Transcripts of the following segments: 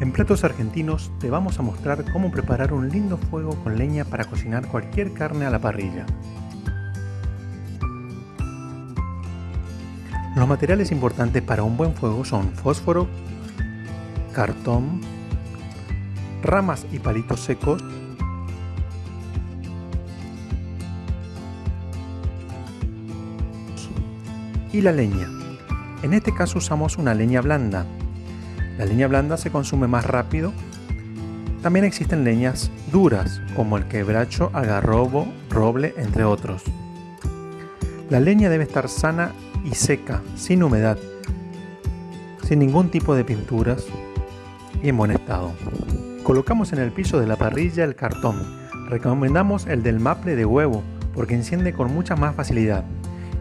En Platos Argentinos te vamos a mostrar cómo preparar un lindo fuego con leña para cocinar cualquier carne a la parrilla. Los materiales importantes para un buen fuego son fósforo, cartón, ramas y palitos secos, y la leña. En este caso usamos una leña blanda, la leña blanda se consume más rápido. También existen leñas duras, como el quebracho, algarrobo, roble, entre otros. La leña debe estar sana y seca, sin humedad, sin ningún tipo de pinturas y en buen estado. Colocamos en el piso de la parrilla el cartón. Recomendamos el del maple de huevo porque enciende con mucha más facilidad.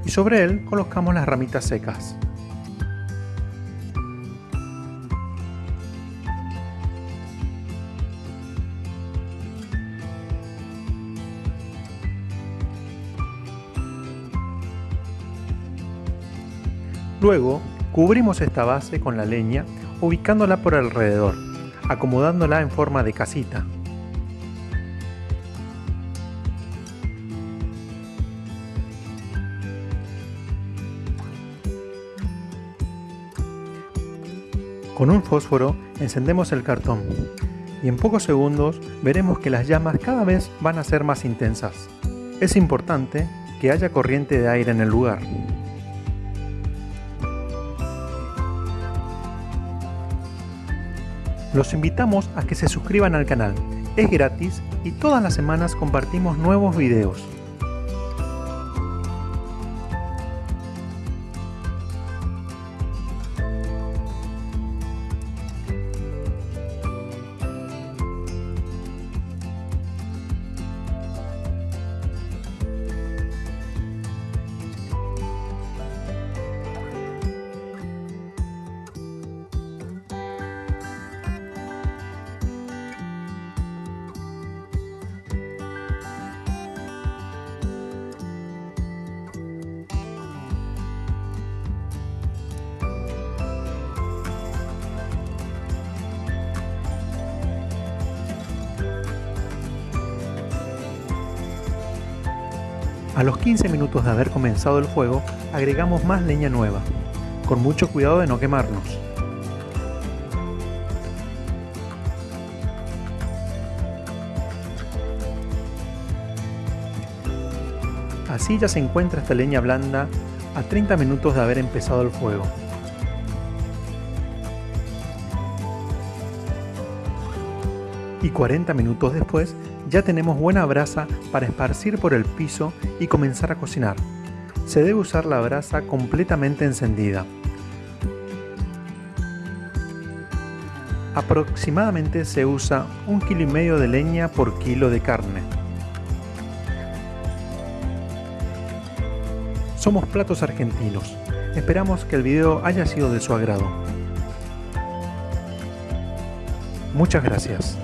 Y sobre él colocamos las ramitas secas. Luego, cubrimos esta base con la leña ubicándola por alrededor, acomodándola en forma de casita. Con un fósforo encendemos el cartón y en pocos segundos veremos que las llamas cada vez van a ser más intensas. Es importante que haya corriente de aire en el lugar. Los invitamos a que se suscriban al canal, es gratis y todas las semanas compartimos nuevos videos. A los 15 minutos de haber comenzado el fuego, agregamos más leña nueva, con mucho cuidado de no quemarnos. Así ya se encuentra esta leña blanda a 30 minutos de haber empezado el fuego. Y 40 minutos después ya tenemos buena brasa para esparcir por el piso y comenzar a cocinar. Se debe usar la brasa completamente encendida. Aproximadamente se usa un kilo y medio de leña por kilo de carne. Somos Platos Argentinos. Esperamos que el video haya sido de su agrado. Muchas gracias.